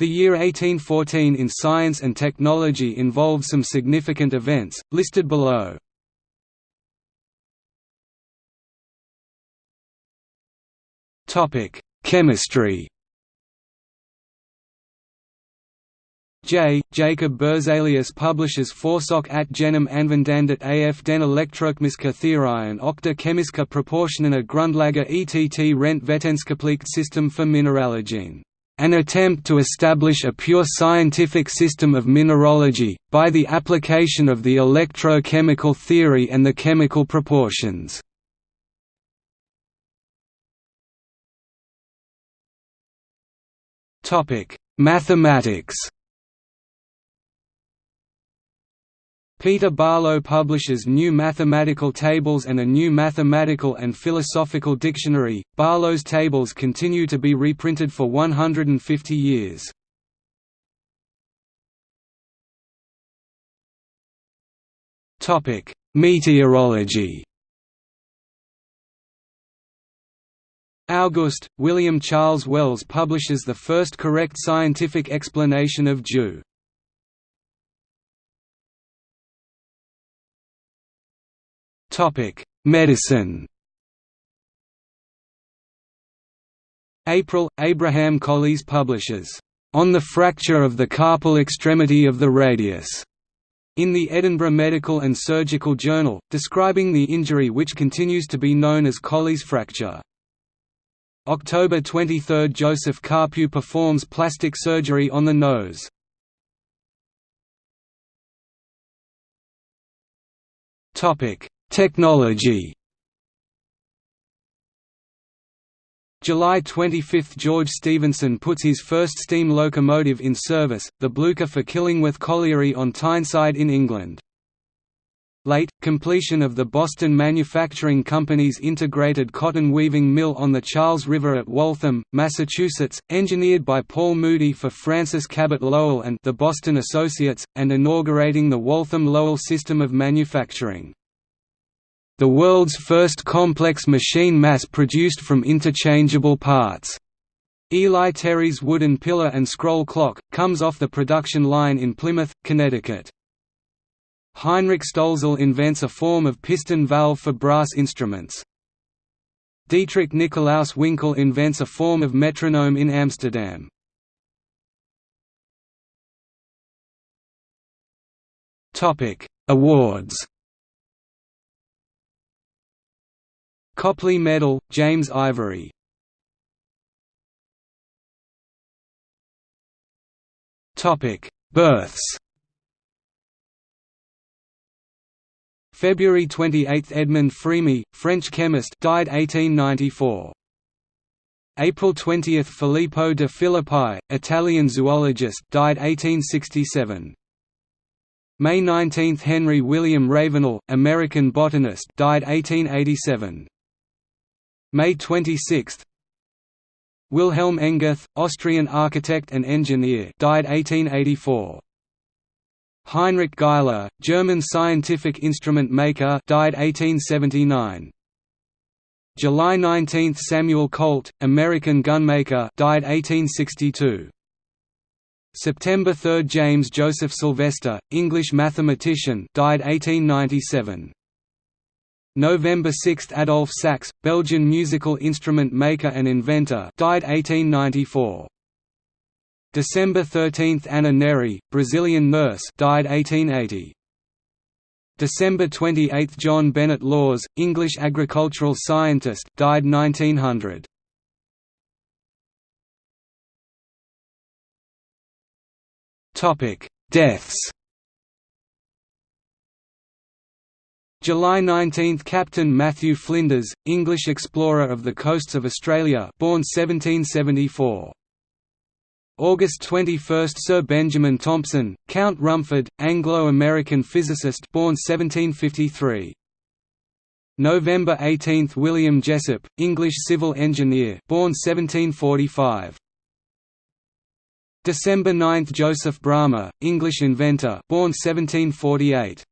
The year 1814 in science and technology involved some significant events, listed below. Chemistry J. Jacob Berzelius publishes Forsok at genom anvendandet af den elektrochemiske theorien och de chemiske proportionerne grundlager ett rent vetenskapeligt system for mineralogen an attempt to establish a pure scientific system of mineralogy, by the application of the electrochemical theory and the chemical proportions. Mathematics Peter Barlow publishes new mathematical tables and a new mathematical and philosophical dictionary. Barlow's tables continue to be reprinted for 150 years. Topic: Meteorology. August, William Charles Wells publishes the first correct scientific explanation of dew. Topic: Medicine. April Abraham Colles publishes On the Fracture of the Carpal Extremity of the Radius in the Edinburgh Medical and Surgical Journal, describing the injury which continues to be known as Colles fracture. October 23 – Joseph Carpue performs plastic surgery on the nose. Technology July 25 – George Stephenson puts his first steam locomotive in service, the Blucher for Killingworth Colliery on Tyneside in England. Late, completion of the Boston Manufacturing Company's integrated cotton weaving mill on the Charles River at Waltham, Massachusetts, engineered by Paul Moody for Francis Cabot Lowell and the Boston Associates, and inaugurating the Waltham-Lowell system of manufacturing the world's first complex machine mass-produced from interchangeable parts. Eli Terry's wooden pillar and scroll clock, comes off the production line in Plymouth, Connecticut. Heinrich Stolzel invents a form of piston valve for brass instruments. Dietrich Nikolaus Winkel invents a form of metronome in Amsterdam. Awards Copley Medal, James Ivory Births February 28 – Edmond Frémy, French chemist died 1894. April 20 – Filippo de Filippi, Italian zoologist died 1867. May 19 – Henry William Ravenel, American botanist died 1887. May 26 Wilhelm Engerth, Austrian architect and engineer died 1884. Heinrich Geissler, German scientific instrument maker died 1879. July 19 Samuel Colt, American gunmaker died 1862. September 3 James Joseph Sylvester, English mathematician died 1897. November 6 Adolphe Sax, Belgian musical instrument maker and inventor died 1894. December 13 Anna Neri, Brazilian nurse died 1880. December 28 John Bennet Lawes, English agricultural scientist died 1900. Deaths July 19 – Captain Matthew Flinders, English explorer of the coasts of Australia born 1774. August 21 – Sir Benjamin Thompson, Count Rumford, Anglo-American physicist born 1753. November 18 – William Jessop, English civil engineer born 1745. December 9 – Joseph Bramah, English inventor born 1748.